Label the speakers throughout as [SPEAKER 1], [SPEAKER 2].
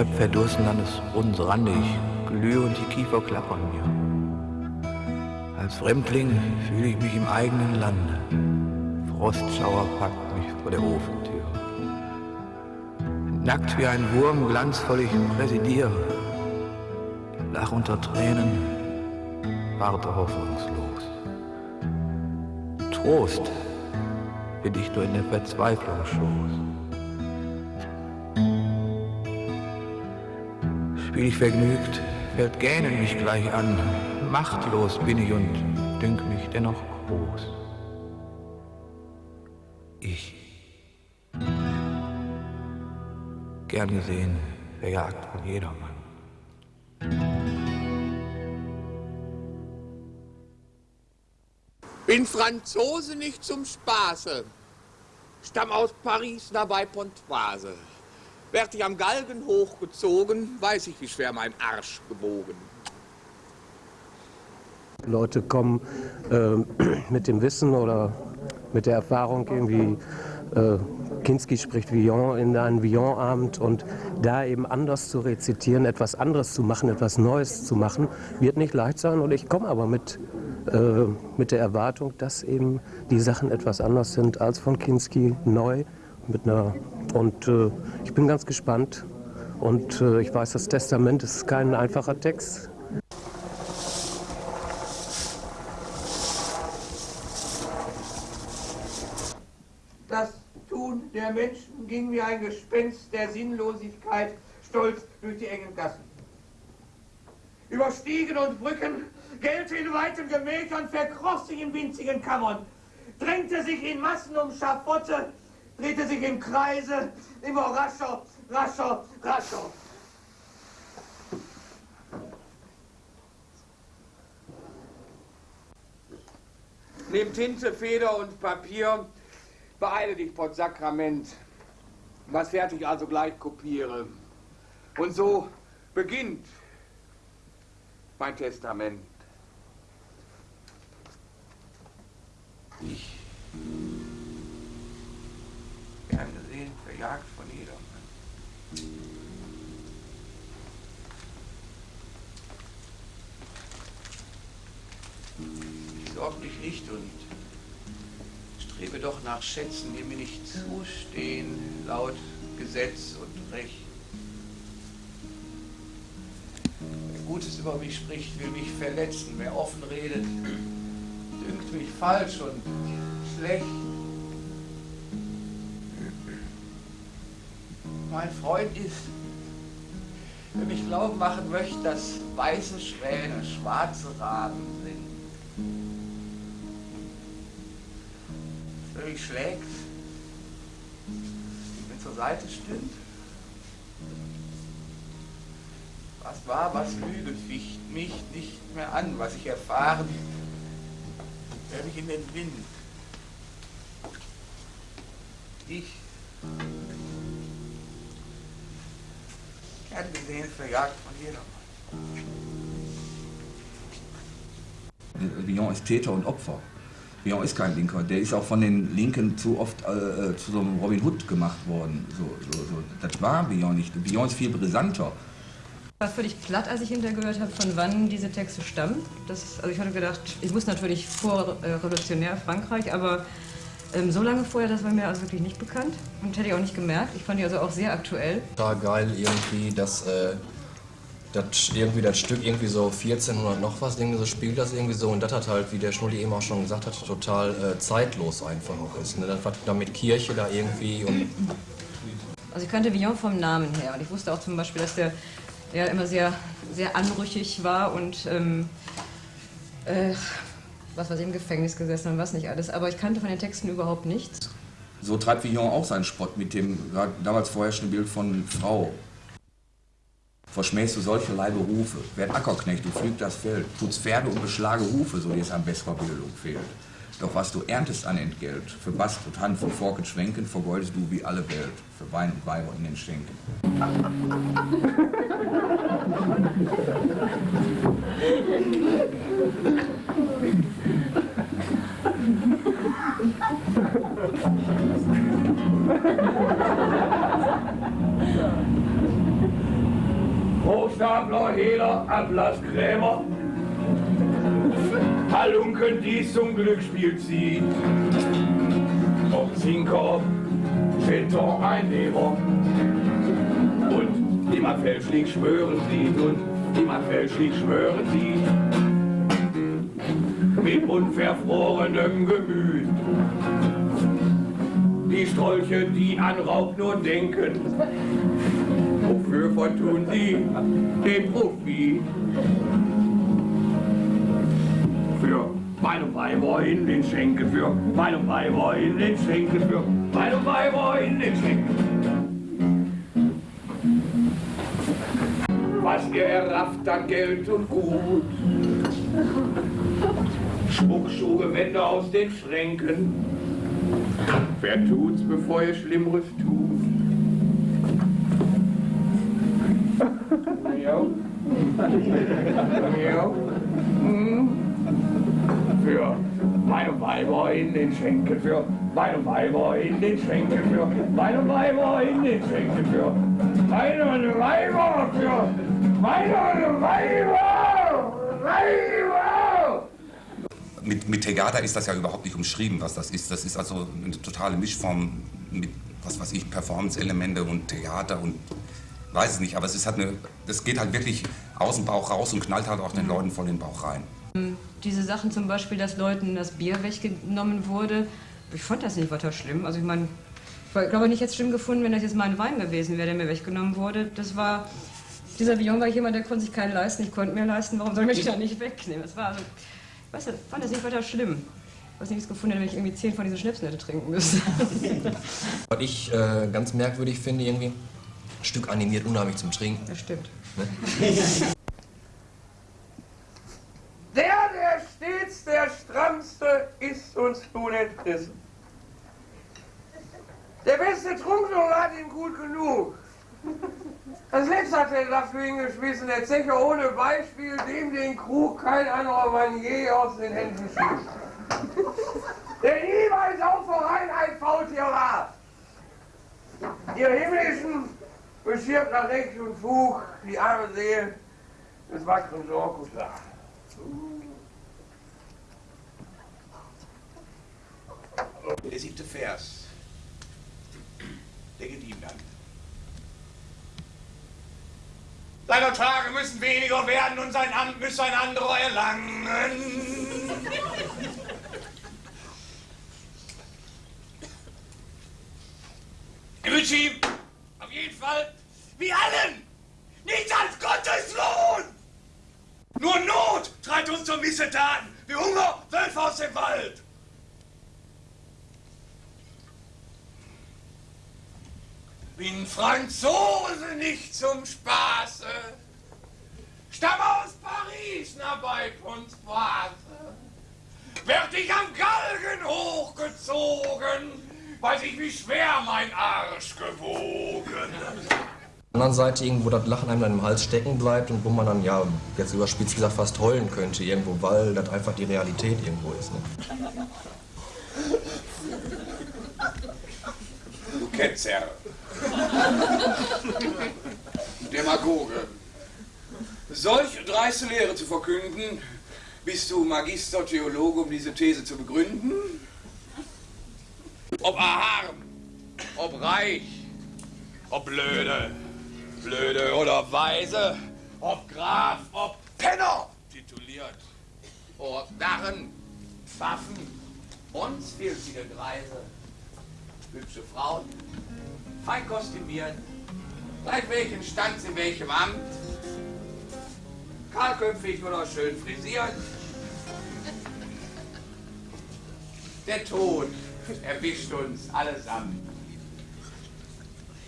[SPEAKER 1] schlepp verdursten an des Brunnens Rande, ich glühe und die Kiefer klappern mir. Als Fremdling fühle ich mich im eigenen Lande. Frostschauer packt mich vor der Ofentür. Nackt wie ein Wurm, glanzvoll ich präsidiere. Lach unter Tränen, warte hoffnungslos. Trost bin ich nur in der Verzweiflung Schoß. Spiel ich vergnügt, fällt Gähnen mich gleich an. Machtlos bin ich und dünk mich dennoch groß. Ich. Gern gesehen, verjagt von jedermann.
[SPEAKER 2] Bin Franzose nicht zum Spaße, stamm aus Paris dabei Pontoise. Werd ich am Galgen hochgezogen, weiß ich, wie schwer mein Arsch gebogen.
[SPEAKER 3] Leute kommen äh, mit dem Wissen oder mit der Erfahrung irgendwie, äh, Kinski spricht Villon in einen Villon-Abend und da eben anders zu rezitieren, etwas anderes zu machen, etwas Neues zu machen, wird nicht leicht sein. Und ich komme aber mit, äh, mit der Erwartung, dass eben die Sachen etwas anders sind als von Kinski, neu. Mit einer, und äh, ich bin ganz gespannt. Und äh, ich weiß, das Testament ist kein einfacher Text.
[SPEAKER 2] Das Tun der Menschen ging wie ein Gespenst der Sinnlosigkeit stolz durch die engen Gassen. Über Stiegen und Brücken, gellte in weiten Gemächern, verkroch sich in winzigen Kammern, drängte sich in Massen um Schafotte, drehte sich im Kreise, immer rascher, rascher, rascher. Nimm Tinte, Feder und Papier, beeile dich, Sakrament. Was fertig also gleich kopiere. Und so beginnt mein Testament.
[SPEAKER 1] Strebe doch nach Schätzen, die mir nicht zustehen, laut Gesetz und Recht. Wer Gutes über mich spricht, will mich verletzen. Wer offen redet, dünkt mich falsch und schlecht. Mein Freund ist, der mich glauben machen möchte, dass weiße Schwäne schwarze Raben mich schlägt, mir zur Seite stimmt. Was war, was Lüge ficht mich nicht mehr an, was ich erfahren, werde ich in den Wind. Ich, gern gesehen, verjagt von jedermann.
[SPEAKER 4] Villon ist Täter und Opfer. Villon ist kein Linker. Der ist auch von den Linken zu oft äh, zu so einem Robin Hood gemacht worden. So, so, so. Das war Villon nicht. Villon ist viel brisanter.
[SPEAKER 5] Ich war völlig platt, als ich hintergehört habe, von wann diese Texte stammen. Das, also ich hatte gedacht, ich muss natürlich vor äh, revolutionär Frankreich, aber ähm, so lange vorher, das war mir also wirklich nicht bekannt und hätte ich auch nicht gemerkt. Ich fand die also auch sehr aktuell.
[SPEAKER 6] Total geil irgendwie, dass äh, das irgendwie das Stück irgendwie so 1400 noch was irgendwie so spielt das irgendwie so und das hat halt, wie der Schnulli eben auch schon gesagt hat, total äh, zeitlos einfach auch ist. Ne? Das war da mit Kirche da irgendwie und
[SPEAKER 5] Also ich kannte Villon vom Namen her und ich wusste auch zum Beispiel, dass der ja immer sehr, sehr anrüchig war und ähm, äh, was weiß ich, im Gefängnis gesessen und was nicht alles. Aber ich kannte von den Texten überhaupt nichts.
[SPEAKER 4] So treibt Villon auch seinen Spott mit dem damals vorherrschenden Bild von Frau. Verschmähst du solcherlei Berufe, werd Ackerknecht, du pflüg das Feld, putz Pferde und beschlage Hufe, so dir es an besserer Bildung fehlt. Doch was du erntest an Entgelt, für Bast und Hand, für Fork und Schwenken, vergeudest du wie alle Welt, für Wein und Weiber in den Schenken.
[SPEAKER 1] Hochstapler, Hehler, Atlas, Krämer. Halunken, die zum Glücksspiel zieht. Ob Zinker, Beton, Einnehmer. Und immer fälschlich schwören sieht und immer fälschlich schwören sieht. Mit unverfrorenem Gemüt. Die Strolche, die an Raub nur denken. Wofür vertun sie den Profi? Für meine Weiber in den Schenken, für meine Weiber in den Schenken, für meine Weiber in den Schenken. Was ihr errafft an Geld und Gut. Schmuckschuhe, Wände aus den Schränken. Wer tut's, bevor ihr Schlimmeres tut? Ja. Hm. Für meine Weiber in den Schenken, für meine Weiber in den Schenken, für meine Weiber in den Schenken, für meine Weiber, für meine Weiber, Weiber.
[SPEAKER 7] Mit, mit Tegada ist das ja überhaupt nicht umschrieben, was das ist. Das ist also eine totale Mischform mit, was weiß ich, Performance-Elemente und Theater und weiß es nicht. Aber es ist halt eine, das geht halt wirklich aus dem Bauch raus und knallt halt auch den Leuten voll in den Bauch rein.
[SPEAKER 5] Diese Sachen zum Beispiel, dass Leuten das Bier weggenommen wurde, ich fand das nicht weiter schlimm. Also ich meine, ich glaube nicht jetzt schlimm gefunden, wenn das jetzt mein Wein gewesen wäre, der mir weggenommen wurde. Das war, dieser Vion war jemand, der konnte sich keinen leisten, ich konnte mir leisten, warum soll ich mich da nicht wegnehmen? Das war also, ich weiß nicht, ich fand das nicht weiter schlimm. Ich weiß nicht, wie es gefunden hätte, wenn ich irgendwie zehn von diesen Schnäpsen hätte trinken müssen.
[SPEAKER 6] Was ich äh, ganz merkwürdig finde, irgendwie, Stück animiert unheimlich zum Trinken.
[SPEAKER 5] Das stimmt.
[SPEAKER 1] Der, der stets der Strammste, ist uns nun entrissen. Der beste Trunknoll hat ihn gut genug. Das letzte hat er dafür hingeschmissen, der Zecher ohne Beispiel, dem den Krug kein anderer Mann je aus den Händen schießt. Der niemals auch voran ein Faultier war. Ihr Himmlischen beschirmt nach Recht und Fug die arme Seele des wackeren Sorkus.
[SPEAKER 8] Der siebte Vers. Der geht ihm dann. Seine Tage müssen weniger werden und sein Amt müsse ein anderer erlangen. Ich wünsche ihm auf jeden Fall, wie allen, nichts als Gottes Lohn. Nur Not treibt uns zur Missetaten, wie Hunger Wölfe aus dem Wald. Bin Franzose nicht zum Spaße, stamm aus Paris nach bei Pontoise. Werd ich am Galgen hochgezogen, weiß ich, wie schwer mein Arsch gewogen.
[SPEAKER 6] Auf der anderen Seite irgendwo das Lachen einem dann im Hals stecken bleibt und wo man dann, ja, jetzt überspitzt gesagt, fast heulen könnte irgendwo, weil das einfach die Realität irgendwo ist. Ne?
[SPEAKER 8] Du Ketzer. Demagoge. Solch dreiste Lehre zu verkünden, bist du Magister Theologe, um diese These zu begründen? Ob arm, ob reich, ob blöde, blöde oder weise, ob Graf, ob Penner. Tituliert, ob Narren, Pfaffen, uns filzige Greise, hübsche Frauen, fein kostümiert, gleich welchen Stand in welchem Amt, kahlköpfig oder schön frisiert. Der Tod erwischt uns allesamt.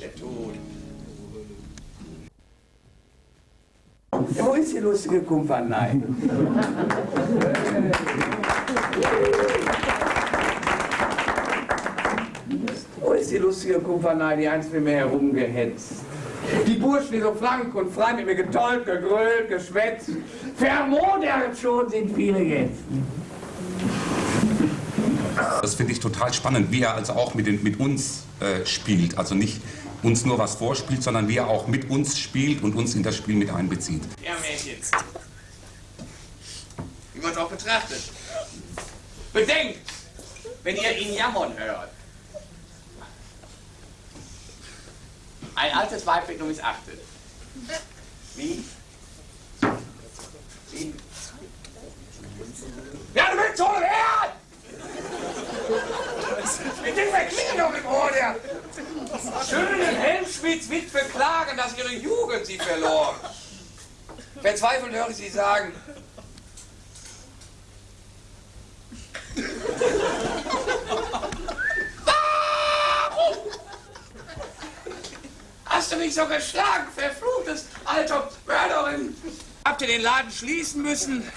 [SPEAKER 8] Der Tod. Ja, wo ist die lustige Kumpanei? Wo ist die lustige Kumpanei, die einst mit mir herumgehetzt? Die Burschen, die so frank und frei mit mir getollt, gegrölt, geschwätzt. Vermodert schon sind viele jetzt.
[SPEAKER 7] Das finde ich total spannend, wie er also auch mit, den, mit uns äh, spielt. Also nicht uns nur was vorspielt, sondern wie er auch mit uns spielt und uns in das Spiel mit einbezieht.
[SPEAKER 9] Ja, Mädchen. Wie man es auch betrachtet. Bedenkt, wenn ihr ihn jammern hört. Ein altes Weib wird nur missachtet. Wie? Wie? Ja, du willst schon her! Mit dem verklingen doch Ohr, der schönen Helmschmieds Witwe klagen, dass ihre Jugend sie verlor. Verzweifelt höre ich sie sagen. Warum? Hast du mich so geschlagen, verfluchtes alter Mörderin? Habt ihr den Laden schließen müssen?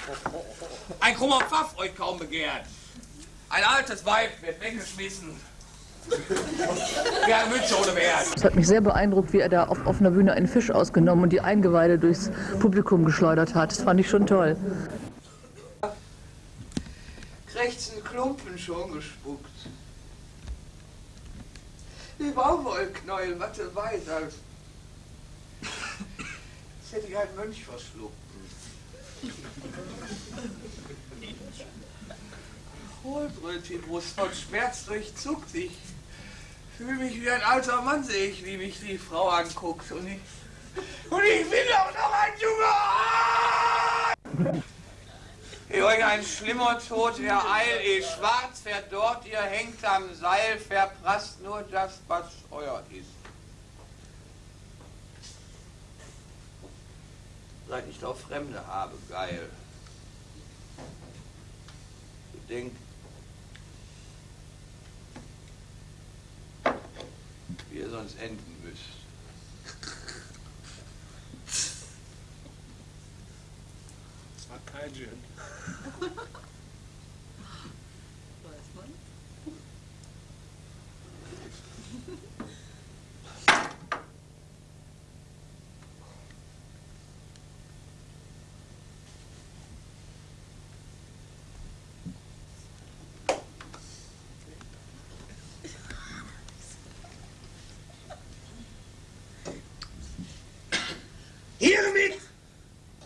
[SPEAKER 9] Ein krummer Pfaff euch kaum begehrt. Ein altes Weib wird weggeschmissen. Eine Münze ohne Wert.
[SPEAKER 10] Es hat mich sehr beeindruckt, wie er da auf offener Bühne einen Fisch ausgenommen und die Eingeweide durchs Publikum geschleudert hat. Das fand ich schon toll.
[SPEAKER 11] Krächzen Klumpen schon gespuckt. Die Baumwollknäuel, Watte weiß, als als hätte ich einen Mönch verschluckt. Hohlbrötchenbrust von Schmerz durchzuckt. Ich fühle mich wie ein alter Mann, sehe ich, wie mich die Frau anguckt. Und ich, und ich will auch noch ein junger Ihr euch ein schlimmer Tod ereilt, eh schwarz fährt dort, ihr hängt am Seil, verprasst nur das, was euer ist. Seid nicht auf Fremde habe, geil. Bedenkt, wie ihr sonst enden müsst.
[SPEAKER 12] Das war kein Gin.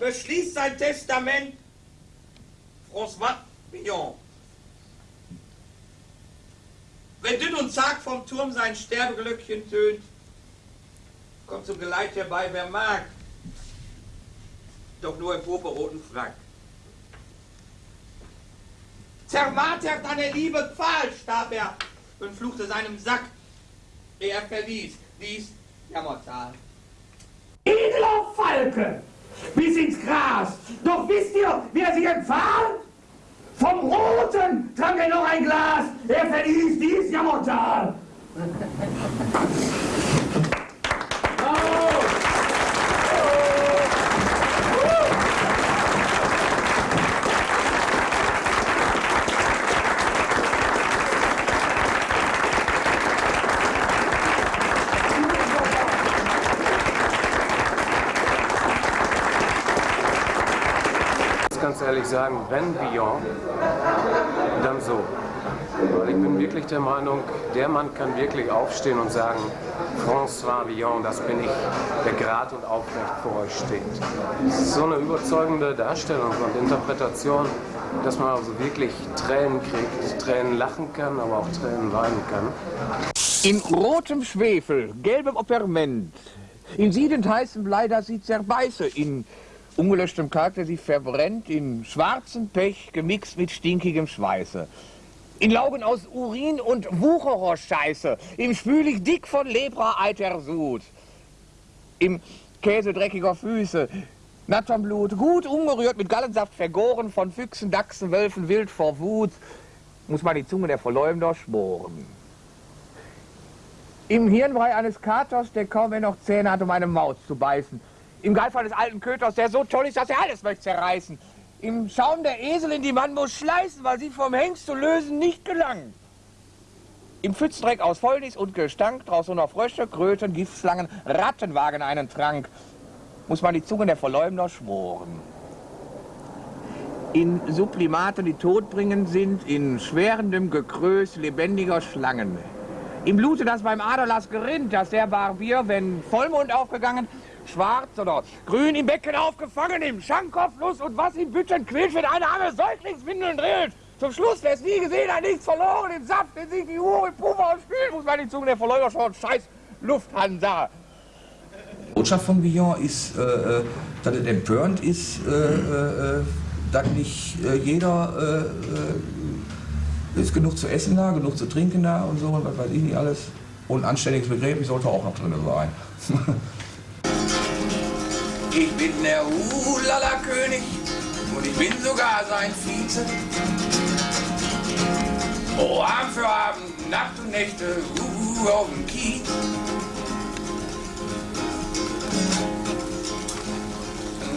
[SPEAKER 11] Beschließt sein Testament François Mignon. Wenn dünn und zag vom Turm sein Sterbeglöckchen tönt, kommt zum Geleit herbei, wer mag, doch nur im purpurroten Frack. Zermartert an der Liebe Pfahl starb er und fluchte seinem Sack, ehe er verließ dies Jammertal.
[SPEAKER 9] Edler Falke, bis ins Gras. Doch wisst ihr, wie er sich empfahl? Vom Roten trank er noch ein Glas. Er verließ dies Jammertal.
[SPEAKER 13] Ganz ehrlich sagen, wenn Villon, dann so. Weil ich bin wirklich der Meinung, der Mann kann wirklich aufstehen und sagen, François Villon, das bin ich, der gerade und aufrecht vor euch steht. So eine überzeugende Darstellung und Interpretation, dass man also wirklich Tränen kriegt, Tränen lachen kann, aber auch Tränen weinen kann.
[SPEAKER 1] In rotem Schwefel, gelbem Operment, in siedend heißem Blei, das sie zerbeiße, in ungelöschtem Kalk, der sie verbrennt, in schwarzem Pech gemixt mit stinkigem Schweiße. In Laugen aus Urin und Wuchererscheiße, im Spülig dick von Lepra eiter Sud, im Käse dreckiger Füße, natterm Blut, gut ungerührt mit Gallensaft vergoren, von Füchsen, Dachsen, Wölfen, wild vor Wut, muss man die Zunge der Verleumder schmoren. Im Hirnbrei eines Katers, der kaum mehr noch Zähne hat, um eine Maus zu beißen. Im Geifall des alten Köters, der so toll ist, dass er alles möchte zerreißen. Im Schaum der Eselin, die man muss schleißen, weil sie vom Hengst zu lösen nicht gelang. Im Pfützdreck aus Fäulnis und Gestank, draußen noch Frösche, Kröten, Giftslangen, Ratten wagen einen Trank. Muss man die Zunge der Verleumder schmoren. In Sublimaten, die todbringend sind, in schwerendem Gekrös lebendiger Schlangen.
[SPEAKER 2] Im Blute, das beim Aderlass gerinnt, dass der Barbier, wenn Vollmond aufgegangen, schwarz oder grün im Becken aufgefangen, im Schankkopfnuss und was im Bütten quillt, wenn eine arme Säuglingswindeln drillt. Zum Schluss, wer es nie gesehen hat, nichts verloren, im Saft, den sich die Uhr im Puffer und spült, muss man die Zunge der Verleumder schon scheiß Lufthansa.
[SPEAKER 4] Botschaft von Villon ist, äh, äh, dass es empörend ist, äh, äh, dass nicht äh, jeder äh, ist genug zu essen da, genug zu trinken da und so, und was weiß ich nicht alles. Und anständiges Begräbnis sollte auch noch drin sein.
[SPEAKER 1] Ich bin der Ulala-König und ich bin sogar sein Vize. Oh, Abend für Abend, Nacht und Nächte, uh, auf dem Kiez.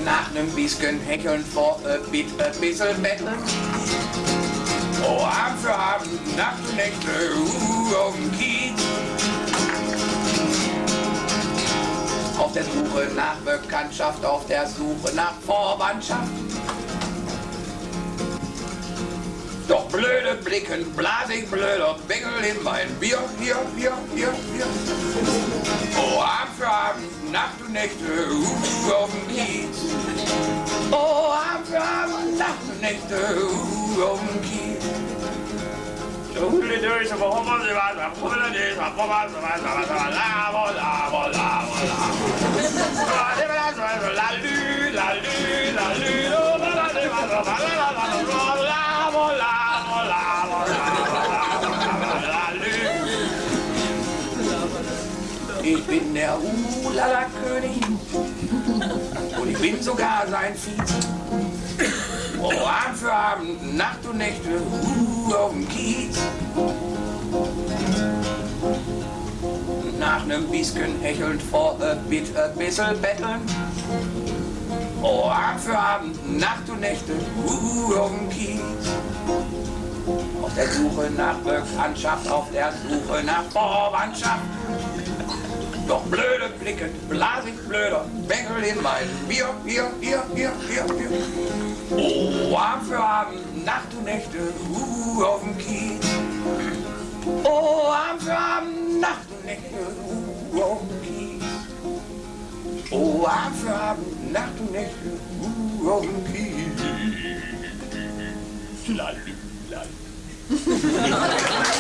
[SPEAKER 1] Nach nem bisschen Hecheln vor a bit, a bisschen betteln. Oh, Abend für Abend, Nacht und Nächte, uh, auf dem Kiez. Der Suche nach Bekanntschaft, auf der Suche nach Vorwandschaft. Doch blöde Blicken, blasig blöder Bengel in mein Bier, hier, hier, hier, hier. Oh, Abend für Abend, Nacht und Nächte, uh, auf dem Kiez. Oh, Abend für Abend, Nacht und Nächte, uh, auf dem Kiez. Ich bin der Ulala-König und ich bin sogar sein Vize. Oh, Abend für Abend, Nacht und Nächte, uh, auf dem Kiez. Nach nem bisschen hechelnd vor a bit, a bissel betteln. Oh, Abend für Abend, Nacht und Nächte, uh, auf dem Kiez. Auf der Suche nach Bekanntschaft, auf der Suche nach Vorwandschaft. Doch blöde Blicken, blasig blöder Bengel in mein Bier, Bier, Bier, Bier, Bier, Bier. Oh, Abend für Abend, Nacht und Nächte, uh, auf dem Kiez. Oh, Abend für Abend, Nacht und Nächte, uh, auf dem Kiez. Oh, Abend für Abend, Nacht und Nächte, uh, auf dem Kiez. Lalli, lalli.